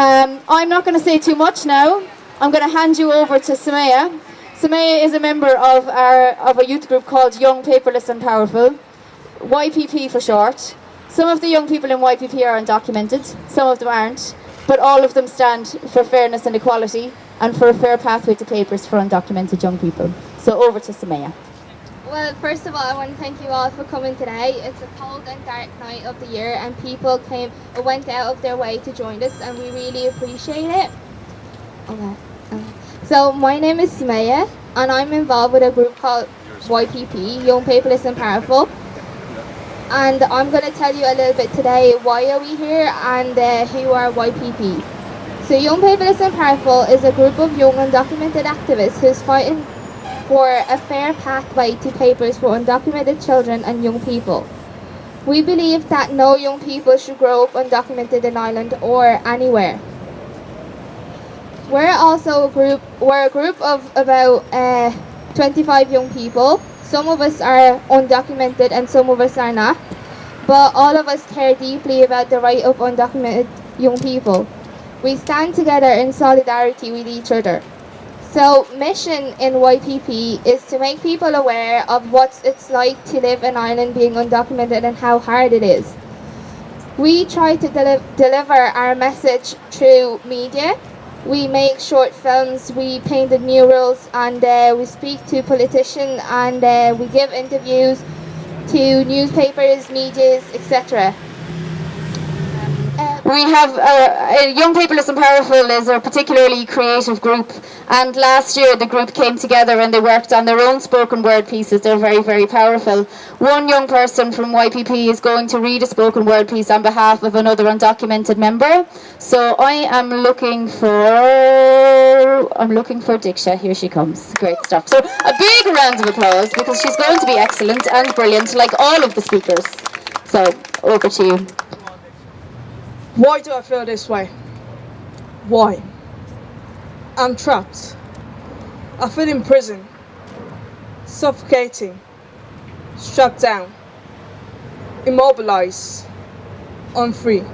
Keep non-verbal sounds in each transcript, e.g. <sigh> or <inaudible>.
Um, I'm not going to say too much now. I'm going to hand you over to Samaya. Samaya is a member of our of a youth group called Young Paperless and Powerful, YPP for short. Some of the young people in YPP are undocumented, some of them aren't, but all of them stand for fairness and equality and for a fair pathway to papers for undocumented young people. So over to Samaya. Well, first of all, I want to thank you all for coming today. It's a cold and dark night of the year, and people came went out of their way to join us, and we really appreciate it. Okay. So, my name is Sumaya, and I'm involved with a group called YPP, Young Paperless and Powerful. And I'm going to tell you a little bit today why are we here and uh, who are YPP. So, Young Paperless and Powerful is a group of young undocumented activists who's fighting for a fair pathway to papers for undocumented children and young people. We believe that no young people should grow up undocumented in Ireland or anywhere. We're also a group. We're a group of about uh, 25 young people. Some of us are undocumented and some of us are not. But all of us care deeply about the right of undocumented young people. We stand together in solidarity with each other. So, mission in YPP is to make people aware of what it's like to live in Ireland being undocumented and how hard it is. We try to deli- deliver our message through media. We make short films, we painted murals, and uh, we speak to politicians and uh, we give interviews to newspapers, medias, etc. We have uh, uh, Young Paperless and Powerful is a particularly creative group, and last year the group came together and they worked on their own spoken word pieces. They're very, very powerful. One young person from YPP is going to read a spoken word piece on behalf of another undocumented member. So I am looking for I'm looking for Diksha. Here she comes. Great stuff. So a big round of applause because she's going to be excellent and brilliant, like all of the speakers. So over to you. Why do I feel this way? Why? I'm trapped. I feel in prison, suffocating, strapped down, immobilized, unfree,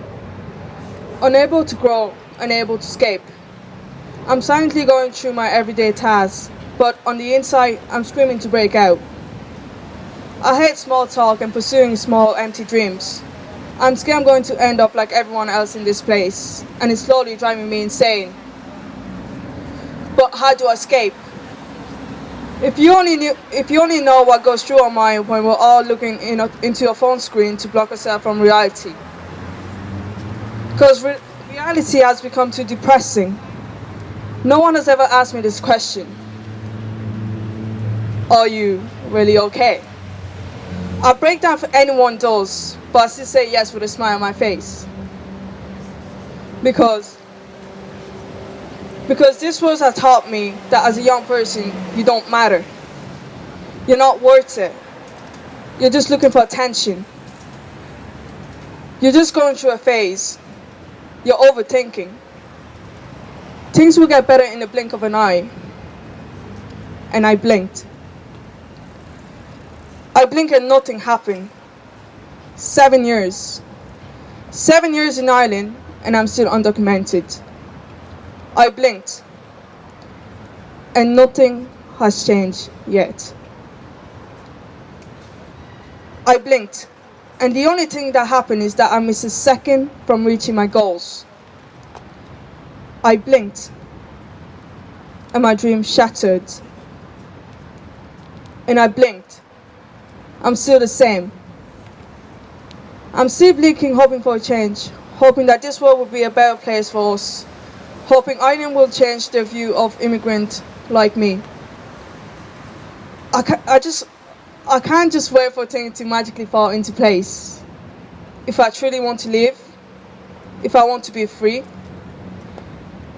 unable to grow, unable to escape. I'm silently going through my everyday tasks, but on the inside, I'm screaming to break out. I hate small talk and pursuing small, empty dreams. I'm scared I'm going to end up like everyone else in this place, and it's slowly driving me insane. But how do I escape? If you only knew, if you only know what goes through our mind when we're all looking in a, into a phone screen to block ourselves from reality. Because re- reality has become too depressing. No one has ever asked me this question. Are you really okay? I break down if anyone does, but I still say yes with a smile on my face. Because because this world has taught me that as a young person you don't matter. You're not worth it. You're just looking for attention. You're just going through a phase. You're overthinking. Things will get better in the blink of an eye. And I blinked. I blinked and nothing happened. Seven years. Seven years in Ireland and I'm still undocumented. I blinked and nothing has changed yet. I blinked and the only thing that happened is that I missed a second from reaching my goals. I blinked and my dream shattered. And I blinked. I'm still the same. I'm still blinking, hoping for a change, hoping that this world will be a better place for us, hoping Ireland will change their view of immigrant like me. I, ca- I just, I can't just wait for things to magically fall into place. If I truly want to live, if I want to be free,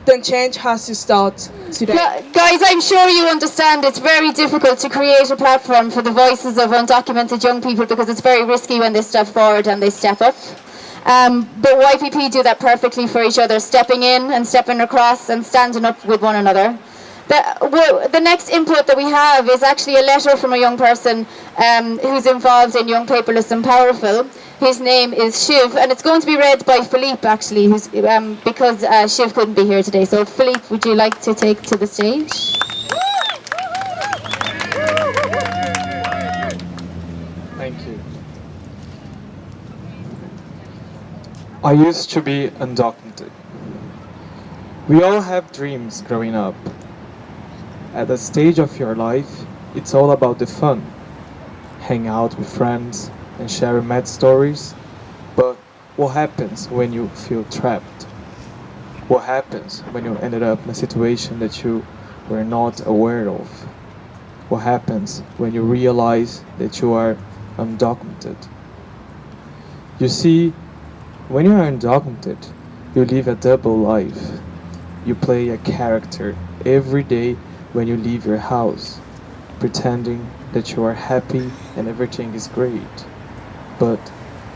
then change has to start today. Gu- Guys, I'm sure you understand it's very difficult to create a platform for the voices of undocumented young people because it's very risky when they step forward and they step up. Um, but YPP do that perfectly for each other, stepping in and stepping across and standing up with one another. The, the next input that we have is actually a letter from a young person um, who's involved in Young Paperless and Powerful. His name is Shiv, and it's going to be read by Philippe actually, who's, um, because uh, Shiv couldn't be here today. So, Philippe, would you like to take to the stage? Thank you. I used to be undocumented. We all have dreams growing up. At the stage of your life, it's all about the fun. Hang out with friends and sharing mad stories. But what happens when you feel trapped? What happens when you ended up in a situation that you were not aware of? What happens when you realize that you are undocumented? You see, when you are undocumented, you live a double life. You play a character every day when you leave your house, pretending that you are happy and everything is great. But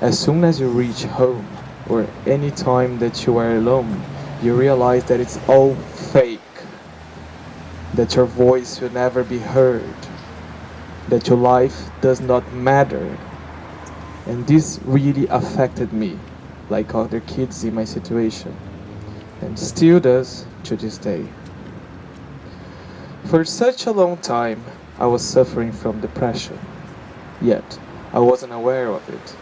as soon as you reach home, or any time that you are alone, you realize that it's all fake, that your voice will never be heard, that your life does not matter. And this really affected me, like other kids in my situation, and still does to this day. For such a long time, I was suffering from depression, yet I wasn't aware of it.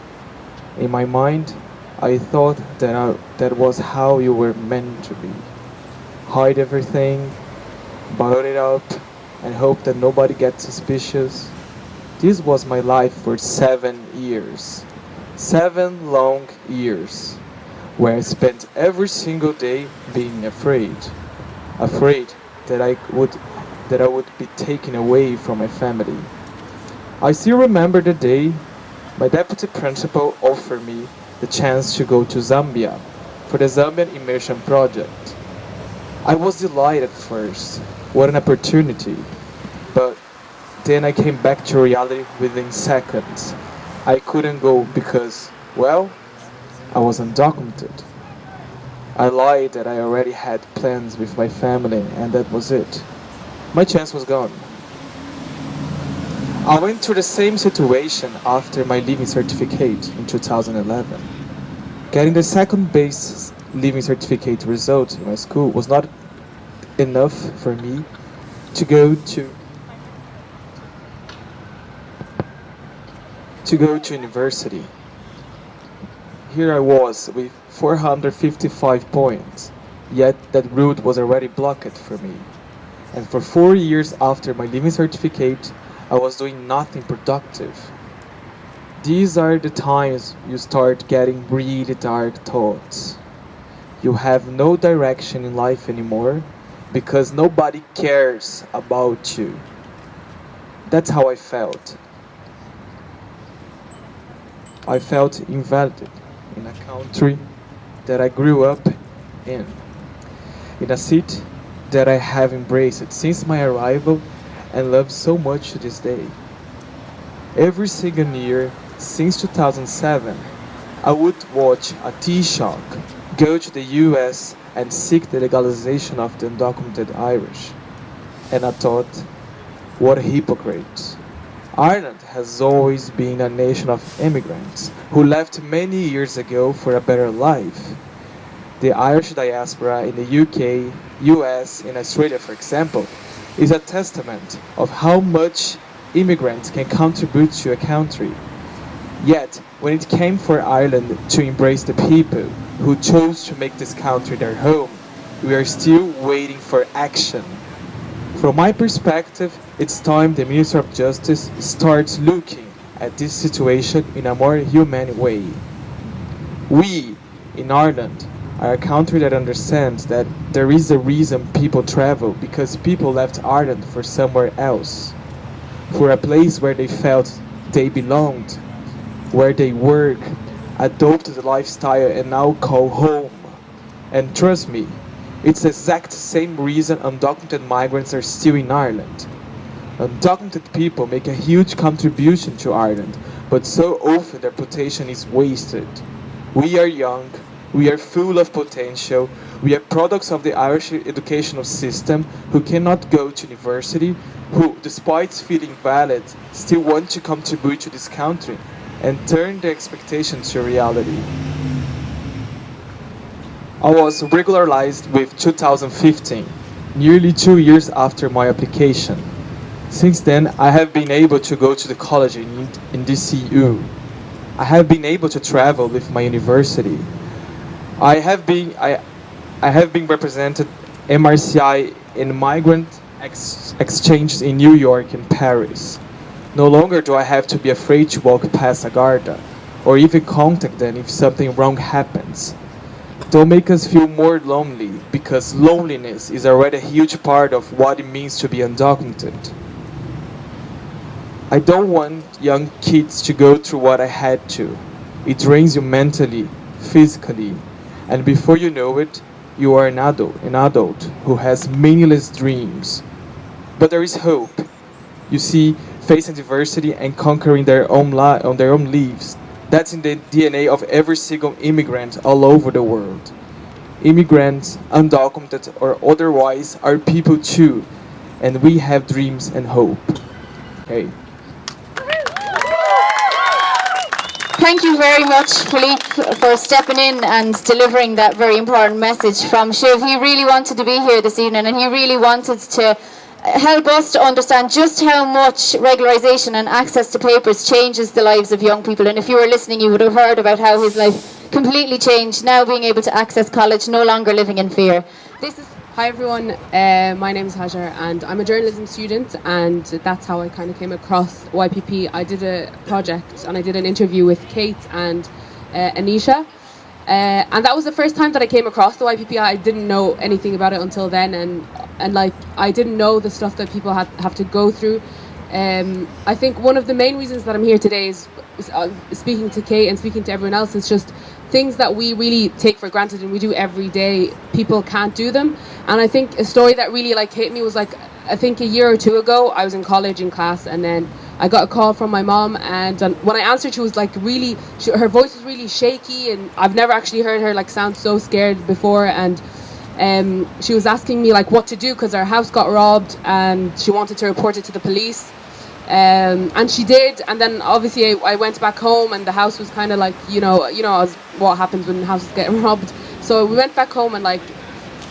In my mind, I thought that I, that was how you were meant to be. Hide everything, bottle it up, and hope that nobody gets suspicious. This was my life for seven years. Seven long years, where I spent every single day being afraid. Afraid that I would that I would be taken away from my family. I still remember the day my deputy principal offered me the chance to go to Zambia for the Zambian immersion project. I was delighted at first, what an opportunity, but then I came back to reality within seconds. I couldn't go because, well, I was undocumented. I lied that I already had plans with my family and that was it my chance was gone. I went through the same situation after my leaving certificate in 2011. Getting the second base leaving certificate result in my school was not enough for me to go to to go to university. Here I was with 455 points, yet that route was already blocked for me. And for four years after my leaving certificate, I was doing nothing productive. These are the times you start getting really dark thoughts. You have no direction in life anymore because nobody cares about you. That's how I felt. I felt invalid in a country that I grew up in, in a city that I have embraced since my arrival and love so much to this day. Every single year since 2007, I would watch a Taoiseach go to the US and seek the legalization of the undocumented Irish. And I thought, what a hypocrite. Ireland has always been a nation of immigrants who left many years ago for a better life. The Irish diaspora in the UK US, and Australia, for example, is a testament of how much immigrants can contribute to a country. Yet, when it came for Ireland to embrace the people who chose to make this country their home, we are still waiting for action. From my perspective, it's time the Minister of Justice starts looking at this situation in a more humane way. We, in Ireland, are a country that understands that there is a reason people travel because people left Ireland for somewhere else, for a place where they felt they belonged, where they work, adopted the lifestyle and now call home. And trust me, it's the exact same reason undocumented migrants are still in Ireland. Undocumented people make a huge contribution to Ireland, but so often their potential is wasted. We are young, we are full of potential. We are products of the Irish educational system who cannot go to university, who, despite feeling valid, still want to contribute to this country and turn their expectations to reality. I was regularized with 2015, nearly two years after my application. Since then, I have been able to go to the college in, in DCU. I have been able to travel with my university. I have been, I, I have been represented MRCI in migrant ex exchanges in New York and Paris. No longer do I have to be afraid to walk past a Garda or even contact them if something wrong happens. Don't make us feel more lonely because loneliness is already a huge part of what it means to be undocumented. I don't want young kids to go through what I had to. It drains you mentally, physically, and before you know it, you are an adult, an adult who has meaningless dreams. But there is hope. You see, facing diversity and conquering their own li- on their own lives that's in the DNA of every single immigrant all over the world. Immigrants, undocumented or otherwise, are people too, and we have dreams and hope. Okay. Thank you very much, Philippe, for stepping in and delivering that very important message from Shiv. He really wanted to be here this evening and he really wanted to help us to understand just how much regularisation and access to papers changes the lives of young people. And if you were listening, you would have heard about how his life completely changed, now being able to access college, no longer living in fear. This is Hi everyone, uh, my name is Hajar and I'm a journalism student and that's how I kind of came across YPP. I did a project and I did an interview with Kate and uh, Anisha uh, and that was the first time that I came across the YPP. I didn't know anything about it until then and and like I didn't know the stuff that people have, have to go through. Um, I think one of the main reasons that I'm here today is, is uh, speaking to Kate and speaking to everyone else is just things that we really take for granted and we do every day. People can't do them, and I think a story that really like hit me was like I think a year or two ago I was in college in class and then I got a call from my mom and um, when I answered she was like really she, her voice was really shaky and I've never actually heard her like sound so scared before and um, she was asking me like what to do because our house got robbed and she wanted to report it to the police um, and she did and then obviously I, I went back home and the house was kind of like you know you know as what happens when houses get <laughs> robbed. So we went back home and like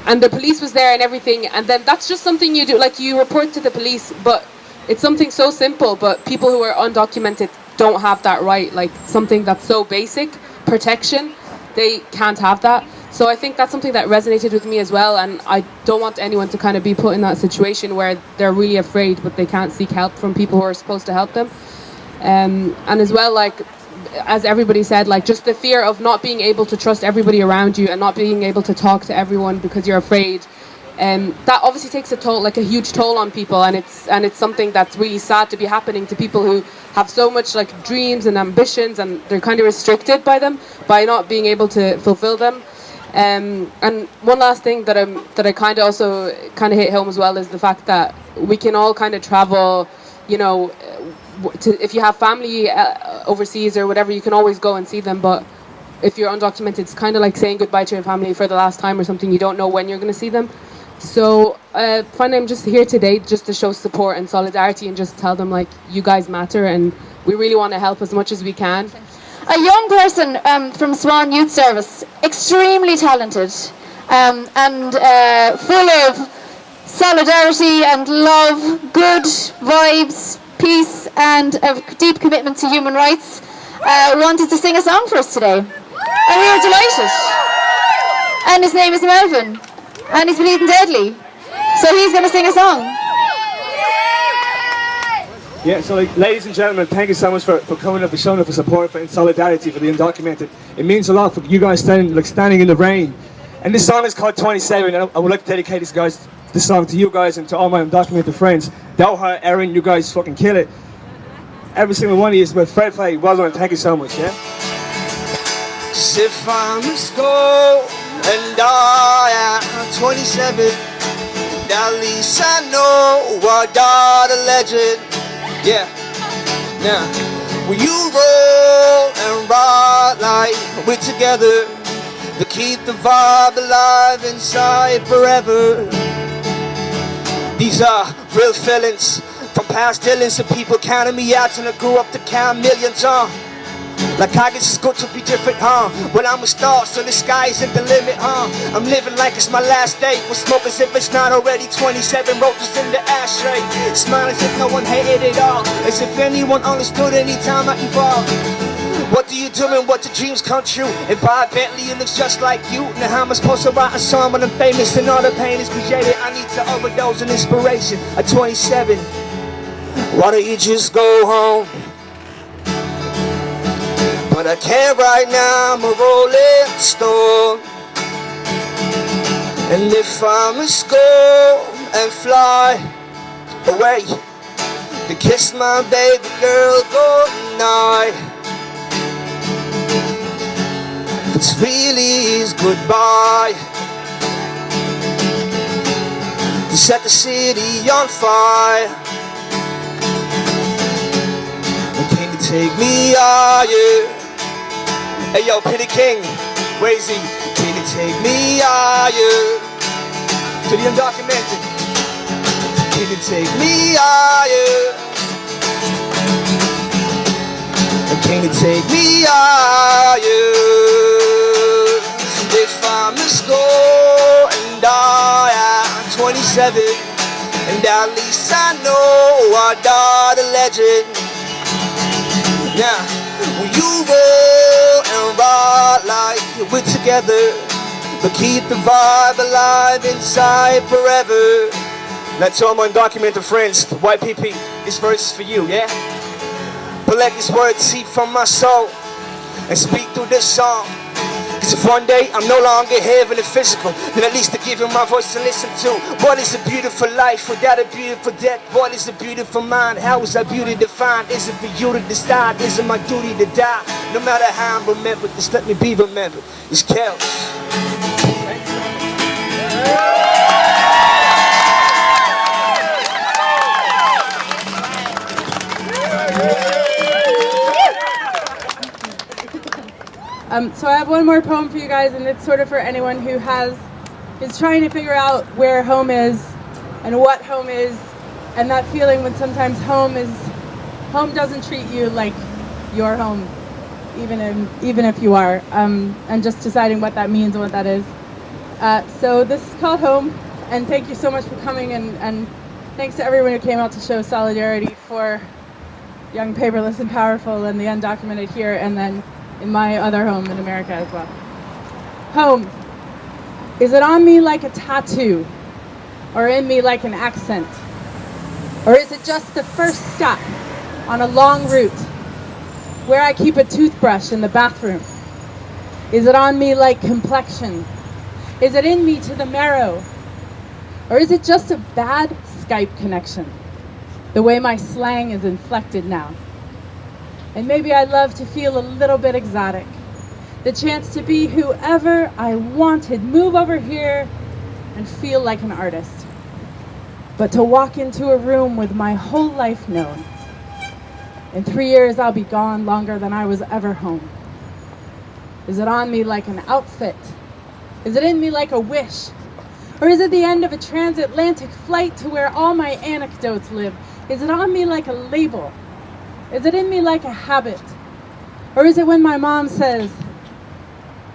and the police was there and everything and then that's just something you do like you report to the police but it's something so simple but people who are undocumented don't have that right. Like something that's so basic protection they can't have that so I think that's something that resonated with me as well, and I don't want anyone to kind of be put in that situation where they're really afraid, but they can't seek help from people who are supposed to help them. Um, and as well, like as everybody said, like just the fear of not being able to trust everybody around you and not being able to talk to everyone because you're afraid. Um, that obviously takes a toll, like a huge toll on people, and it's and it's something that's really sad to be happening to people who have so much like dreams and ambitions, and they're kind of restricted by them by not being able to fulfill them. Um, and one last thing that I'm that I kind of also kind of hit home as well is the fact that we can all kind of travel, you know, to, if you have family uh, overseas or whatever, you can always go and see them. But if you're undocumented, it's kind of like saying goodbye to your family for the last time or something. You don't know when you're going to see them. So uh, finally, I'm just here today just to show support and solidarity and just tell them like you guys matter and we really want to help as much as we can a young person um, from Swan Youth Service, extremely talented um, and uh, full of solidarity and love, good vibes, peace and a deep commitment to human rights, uh, wanted to sing a song for us today. And we were delighted. And his name is Melvin. And he's been deadly. So he's going to sing a song. Yeah, so like, ladies and gentlemen, thank you so much for, for coming up and showing up for support for, in solidarity for the undocumented. It means a lot for you guys standing like standing in the rain. And this song is called 27, and I, I would like to dedicate this guys this song to you guys and to all my undocumented friends. Doha, Aaron, you guys fucking kill it. Every single one of you is but Fred Flay, well done, thank you so much, yeah? If I must go and die at 27, at least I know I got a legend. Yeah. Now, when you roll and ride like we're together, to keep the vibe alive inside forever. These are real feelings from past dealings of people counting me out and I grew up to count millions on. Like I guess it's good to be different, huh? Well, I'm a star, so the sky isn't the limit, huh? I'm living like it's my last day. We'll smoke as if it's not already 27 roaches in the ashtray. Smile as if no one hated it all. As if anyone understood any time I evolved. What do you do and what do dreams come true? If I Bentley, looks just like you. Now how am I supposed to write a song when I'm famous and all the pain is created? I need to overdose on inspiration at 27. Why don't you just go home? I can't right now, I'm a rolling stone. And if I must go and fly away To kiss my baby girl goodnight. It's really is goodbye. To set the city on fire. Take me higher? Hey yo, Penny King, where is he? Can you take me higher? To the undocumented. Can you take me higher? Can you take me higher? If I must go and die at 27 And at least I know I died a legend Now, we're together But keep the vibe alive inside forever to all my undocumented friends, YPP, this verse is for you, yeah? But let these words seep from my soul and speak through this song. Cause if one day I'm no longer here in the physical, then at least to give you my voice to listen to. What is a beautiful life without a beautiful death? What is a beautiful mind? How is that beauty defined? Is it for you to decide? Is it my duty to die? No matter how I'm remembered, just let me be remembered. It's chaos. Um, so I have one more poem for you guys, and it's sort of for anyone who has is trying to figure out where home is and what home is, and that feeling when sometimes home is home doesn't treat you like your home, even in, even if you are, um, and just deciding what that means and what that is. Uh, so this is called home, and thank you so much for coming, and, and thanks to everyone who came out to show solidarity for Young Paperless and Powerful and the undocumented here, and then in my other home in America as well. Home. Is it on me like a tattoo? Or in me like an accent? Or is it just the first stop on a long route where I keep a toothbrush in the bathroom? Is it on me like complexion? Is it in me to the marrow? Or is it just a bad Skype connection? The way my slang is inflected now. And maybe I'd love to feel a little bit exotic. The chance to be whoever I wanted, move over here and feel like an artist. But to walk into a room with my whole life known. In three years, I'll be gone longer than I was ever home. Is it on me like an outfit? Is it in me like a wish? Or is it the end of a transatlantic flight to where all my anecdotes live? Is it on me like a label? Is it in me like a habit? Or is it when my mom says,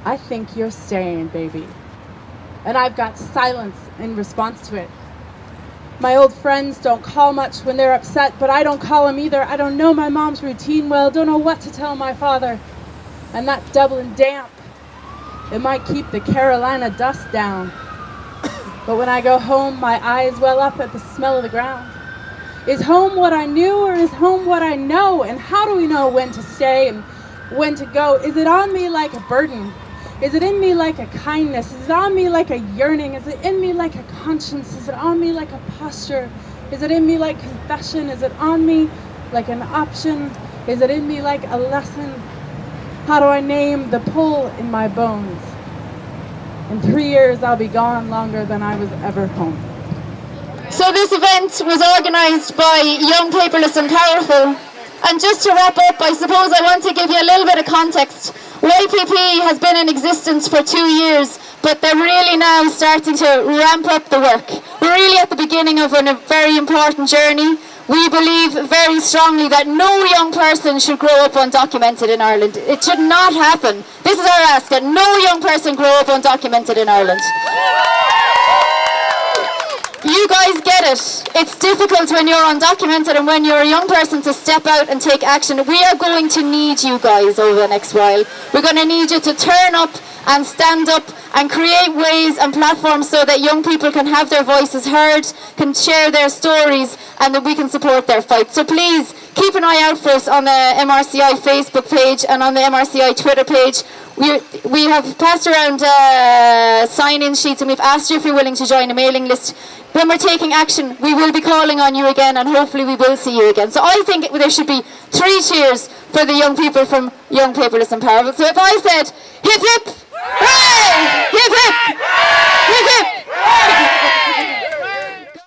I think you're staying, baby? And I've got silence in response to it. My old friends don't call much when they're upset, but I don't call them either. I don't know my mom's routine well, don't know what to tell my father. And that Dublin damp, it might keep the Carolina dust down. <coughs> But when I go home, my eyes well up at the smell of the ground. Is home what I knew or is home what I know? And how do we know when to stay and when to go? Is it on me like a burden? Is it in me like a kindness? Is it on me like a yearning? Is it in me like a conscience? Is it on me like a posture? Is it in me like confession? Is it on me like an option? Is it in me like a lesson? How do I name the pull in my bones? In three years, I'll be gone longer than I was ever home. So this event was organised by Young Paperless and Powerful. And just to wrap up, I suppose I want to give you a little bit of context. YPP has been in existence for two years, but they're really now starting to ramp up the work. We're really at the beginning of a very important journey. We believe very strongly that no young person should grow up undocumented in Ireland. It should not happen. This is our ask, that no young person grow up undocumented in Ireland. You guys get it. It's difficult when you're undocumented and when you're a young person to step out and take action. We are going to need you guys over the next while. We're going to need you to turn up and stand up and create ways and platforms so that young people can have their voices heard, can share their stories, and that we can support their fight. So please keep an eye out for us on the MRCI Facebook page and on the MRCI Twitter page. We, we have passed around uh, sign-in sheets and we've asked you if you're willing to join a mailing list. When we're taking action, we will be calling on you again and hopefully we will see you again. So I think there should be three cheers for the young people from Young Paperless and Powerful. So if I said, hip hip, hooray! Hip hip! Hip hip!